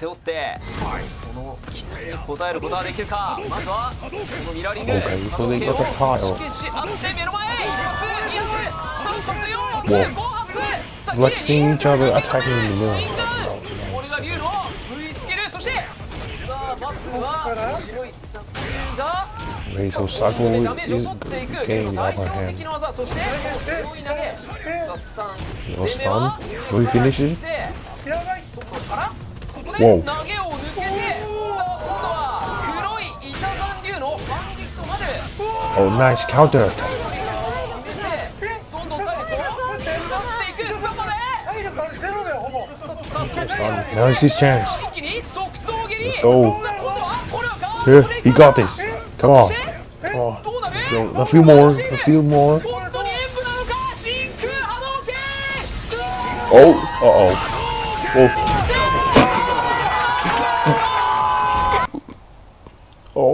背負ってその期待に応えることはできるかまずはこのミラーリング Okay, so they 波 got the 動拳を tile. 意識し合って目の前一発二発三発四発 Whoa. 五発さあ It's like seeing each other attacking in the シ mirror. ンガーこれが竜の V スキルそしてさあまずは白いサスが Okay, so ダ Sago メ is ージを取っていく getting the 代 upper 表 hand. 的な技そして背負い投げさあスタン No 攻めは stun? Will he finish it? Oh, oh, nice counter! 카운터 Now his chance. Let's go. Here, he got this. Come on. Oh, let's go. A few more. A few more. Oh, uh oh. Oh.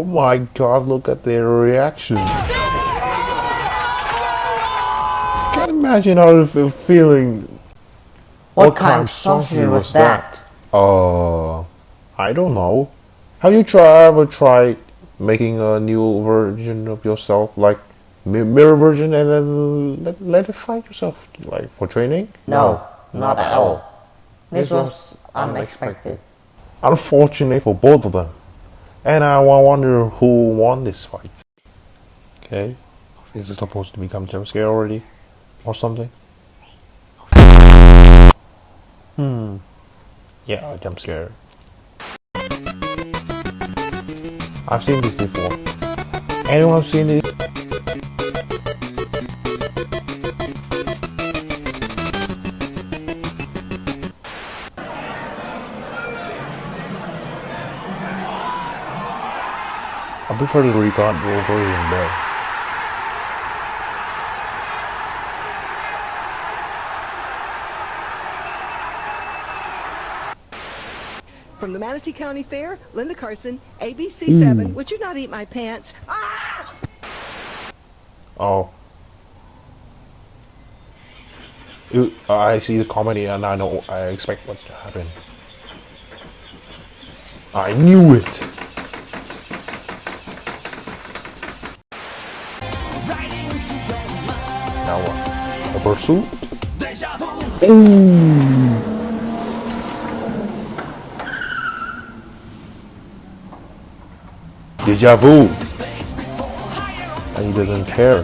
My god, look at their reaction. Can't imagine how they feel feeling. What, kind of sorcery was that? Uh, I don't know. Have you try, ever tried making a new version of yourself, like mirror version, and then let, let it fight yourself, like for training? No, not at all. This was unexpected. Unfortunate for both of them. And I wonder who won this fight. Okay. Is it supposed to become jump scare already? Or something? Hmm. Yeah, jump scare. I've seen this before. Anyone seen it? I prefer the record version better. From the Manatee County Fair, Linda Carson, ABC7. Would you not eat my pants? Ah! Oh. I see the comedy and I know I expect what to happen. I knew it. Now what? A pursuit? Ooh. Deja vu. And he doesn't care.